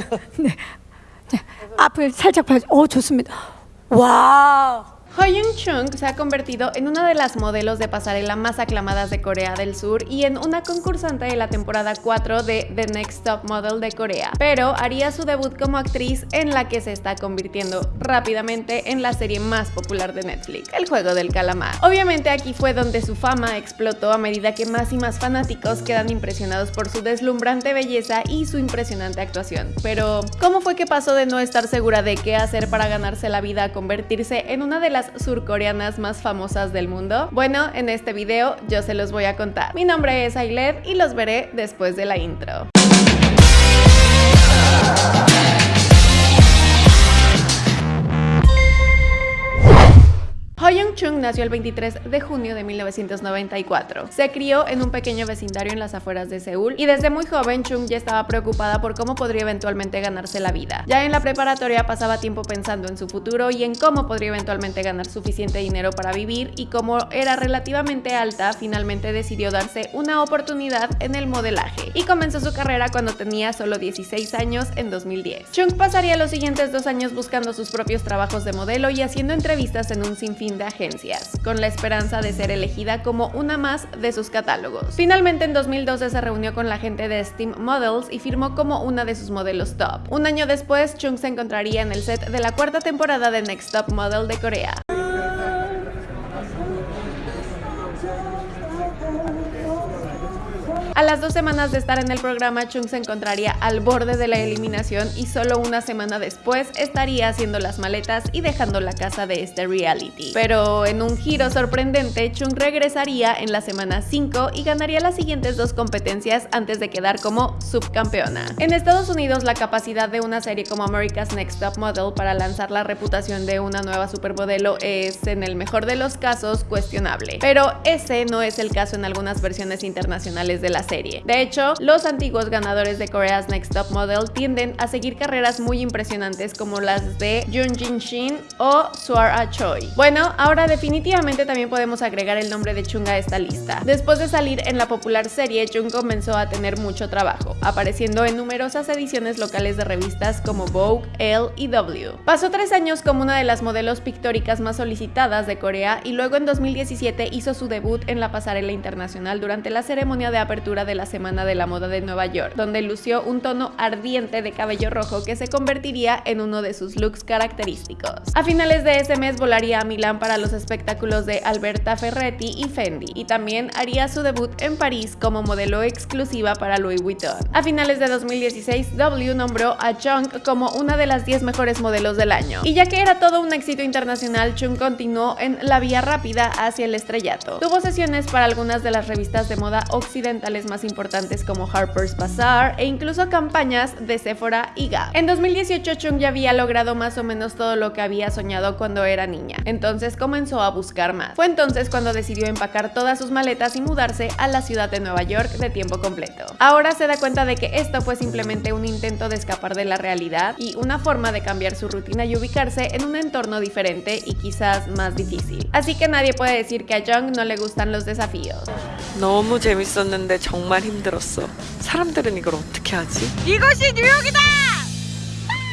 네. 자, 앞을 살짝 봐. 어, 좋습니다. 와. Hoyun Chung se ha convertido en una de las modelos de pasarela más aclamadas de Corea del Sur y en una concursante de la temporada 4 de The Next Top Model de Corea, pero haría su debut como actriz en la que se está convirtiendo rápidamente en la serie más popular de Netflix, El Juego del Calamar. Obviamente aquí fue donde su fama explotó a medida que más y más fanáticos quedan impresionados por su deslumbrante belleza y su impresionante actuación. Pero, ¿cómo fue que pasó de no estar segura de qué hacer para ganarse la vida a convertirse en una de las surcoreanas más famosas del mundo? Bueno, en este video yo se los voy a contar. Mi nombre es Ailed y los veré después de la intro. Nació el 23 de junio de 1994. Se crió en un pequeño vecindario en las afueras de Seúl y desde muy joven Chung ya estaba preocupada por cómo podría eventualmente ganarse la vida. Ya en la preparatoria pasaba tiempo pensando en su futuro y en cómo podría eventualmente ganar suficiente dinero para vivir y como era relativamente alta, finalmente decidió darse una oportunidad en el modelaje y comenzó su carrera cuando tenía solo 16 años en 2010. Chung pasaría los siguientes dos años buscando sus propios trabajos de modelo y haciendo entrevistas en un sinfín de agencias, con la esperanza de ser elegida como una más de sus catálogos. Finalmente en 2012 se reunió con la gente de Steam Models y firmó como una de sus modelos top. Un año después, Chung se encontraría en el set de la cuarta temporada de Next Top Model de Corea. A las dos semanas de estar en el programa, Chung se encontraría al borde de la eliminación y solo una semana después estaría haciendo las maletas y dejando la casa de este reality. Pero en un giro sorprendente, Chung regresaría en la semana 5 y ganaría las siguientes dos competencias antes de quedar como subcampeona. En Estados Unidos, la capacidad de una serie como America's Next Top Model para lanzar la reputación de una nueva supermodelo es, en el mejor de los casos, cuestionable. Pero ese no es el caso en algunas versiones internacionales de la serie. De hecho, los antiguos ganadores de Korea's Next Top Model tienden a seguir carreras muy impresionantes como las de Jun Jin Shin o Swara Choi. Bueno, ahora definitivamente también podemos agregar el nombre de Chung a esta lista. Después de salir en la popular serie, Chung comenzó a tener mucho trabajo, apareciendo en numerosas ediciones locales de revistas como Vogue, Elle y W. Pasó tres años como una de las modelos pictóricas más solicitadas de Corea y luego en 2017 hizo su debut en la pasarela internacional durante la ceremonia de apertura de la Semana de la Moda de Nueva York, donde lució un tono ardiente de cabello rojo que se convertiría en uno de sus looks característicos. A finales de ese mes volaría a Milán para los espectáculos de Alberta Ferretti y Fendi, y también haría su debut en París como modelo exclusiva para Louis Vuitton. A finales de 2016, W nombró a Chung como una de las 10 mejores modelos del año. Y ya que era todo un éxito internacional, Chung continuó en la vía rápida hacia el estrellato. Tuvo sesiones para algunas de las revistas de moda occidentales más importantes como Harper's Bazaar e incluso campañas de Sephora y Gap. En 2018 Chung ya había logrado más o menos todo lo que había soñado cuando era niña, entonces comenzó a buscar más. Fue entonces cuando decidió empacar todas sus maletas y mudarse a la ciudad de Nueva York de tiempo completo. Ahora se da cuenta de que esto fue simplemente un intento de escapar de la realidad y una forma de cambiar su rutina y ubicarse en un entorno diferente y quizás más difícil. Así que nadie puede decir que a Jung no le gustan los desafíos. No, 정말 힘들었어. 사람들은 이걸 어떻게 하지? 이것이 뉴욕이다!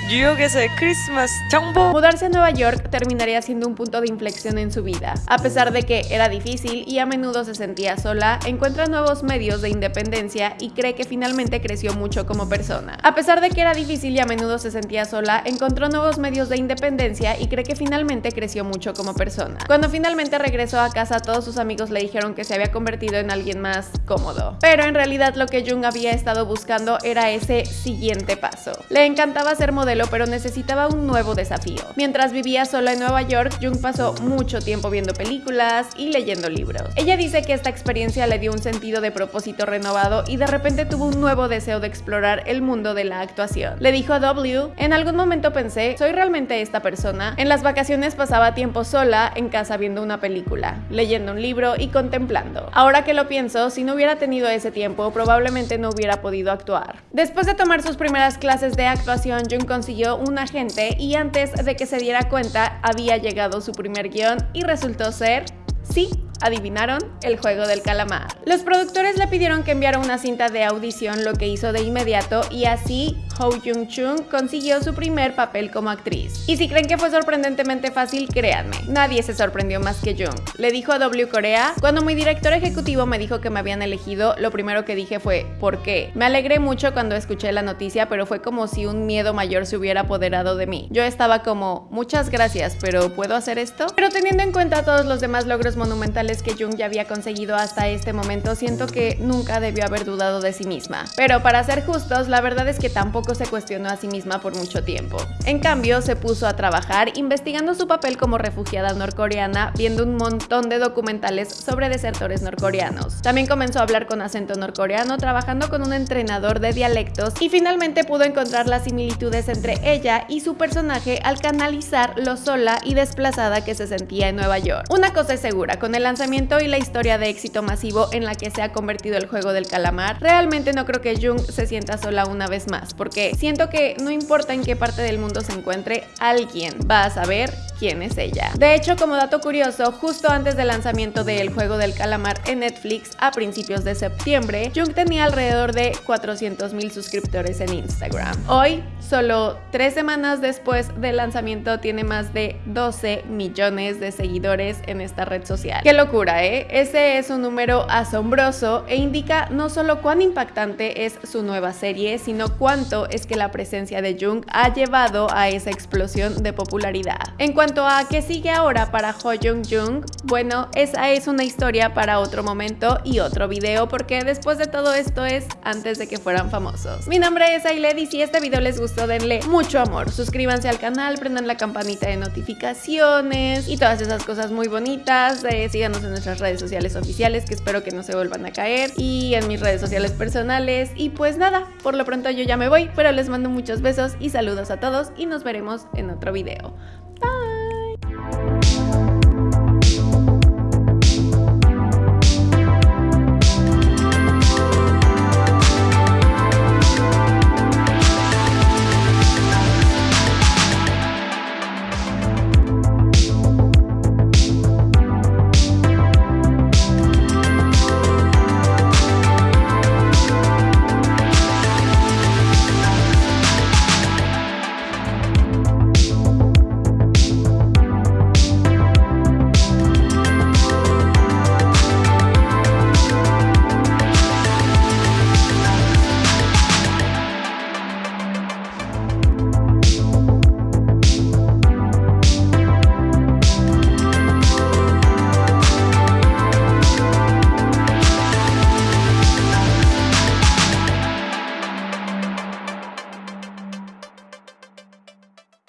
Yo digo que Christmas Chambo. Mudarse a Nueva York terminaría siendo un punto de inflexión en su vida. A pesar de que era difícil y a menudo se sentía sola, encuentra nuevos medios de independencia y cree que finalmente creció mucho como persona. A pesar de que era difícil y a menudo se sentía sola, encontró nuevos medios de independencia y cree que finalmente creció mucho como persona. Cuando finalmente regresó a casa, todos sus amigos le dijeron que se había convertido en alguien más cómodo. Pero en realidad lo que Jung había estado buscando era ese siguiente paso. Le encantaba ser modelo pero necesitaba un nuevo desafío. Mientras vivía sola en Nueva York, Jung pasó mucho tiempo viendo películas y leyendo libros. Ella dice que esta experiencia le dio un sentido de propósito renovado y de repente tuvo un nuevo deseo de explorar el mundo de la actuación. Le dijo a W, en algún momento pensé, ¿soy realmente esta persona? En las vacaciones pasaba tiempo sola en casa viendo una película, leyendo un libro y contemplando. Ahora que lo pienso, si no hubiera tenido ese tiempo, probablemente no hubiera podido actuar. Después de tomar sus primeras clases de actuación, Jung consiguió un agente y antes de que se diera cuenta había llegado su primer guion y resultó ser, sí, adivinaron, el juego del calamar. Los productores le pidieron que enviara una cinta de audición, lo que hizo de inmediato, y así Ho Jung Chung consiguió su primer papel como actriz. Y si creen que fue sorprendentemente fácil, créanme, nadie se sorprendió más que Jung. Le dijo a W Corea, cuando mi director ejecutivo me dijo que me habían elegido, lo primero que dije fue, ¿por qué? Me alegré mucho cuando escuché la noticia, pero fue como si un miedo mayor se hubiera apoderado de mí. Yo estaba como, muchas gracias, pero ¿puedo hacer esto? Pero teniendo en cuenta todos los demás logros monumentales que Jung ya había conseguido hasta este momento, siento que nunca debió haber dudado de sí misma. Pero para ser justos, la verdad es que tampoco se cuestionó a sí misma por mucho tiempo. En cambio, se puso a trabajar investigando su papel como refugiada norcoreana, viendo un montón de documentales sobre desertores norcoreanos. También comenzó a hablar con acento norcoreano, trabajando con un entrenador de dialectos y finalmente pudo encontrar las similitudes entre ella y su personaje al canalizar lo sola y desplazada que se sentía en Nueva York. Una cosa es segura, con el lanzamiento y la historia de éxito masivo en la que se ha convertido el juego del calamar, realmente no creo que Jung se sienta sola una vez más, porque siento que no importa en qué parte del mundo se encuentre, alguien va a saber quién es ella. De hecho, como dato curioso, justo antes del lanzamiento del juego del calamar en Netflix a principios de septiembre, Jung tenía alrededor de 400.000 suscriptores en Instagram. Hoy, solo tres semanas después del lanzamiento, tiene más de 12 millones de seguidores en esta red social. Qué locura, ¿eh? Ese es un número asombroso e indica no solo cuán impactante es su nueva serie, sino cuánto es que la presencia de Jung ha llevado a esa explosión de popularidad. En cuanto a qué sigue ahora para Ho Jung Jung, bueno, esa es una historia para otro momento y otro video porque después de todo esto es antes de que fueran famosos. Mi nombre es Ailed y si este video les gustó denle mucho amor, suscríbanse al canal, prendan la campanita de notificaciones y todas esas cosas muy bonitas, eh, síganos en nuestras redes sociales oficiales que espero que no se vuelvan a caer y en mis redes sociales personales y pues nada, por lo pronto yo ya me voy, pero les mando muchos besos y saludos a todos y nos veremos en otro video.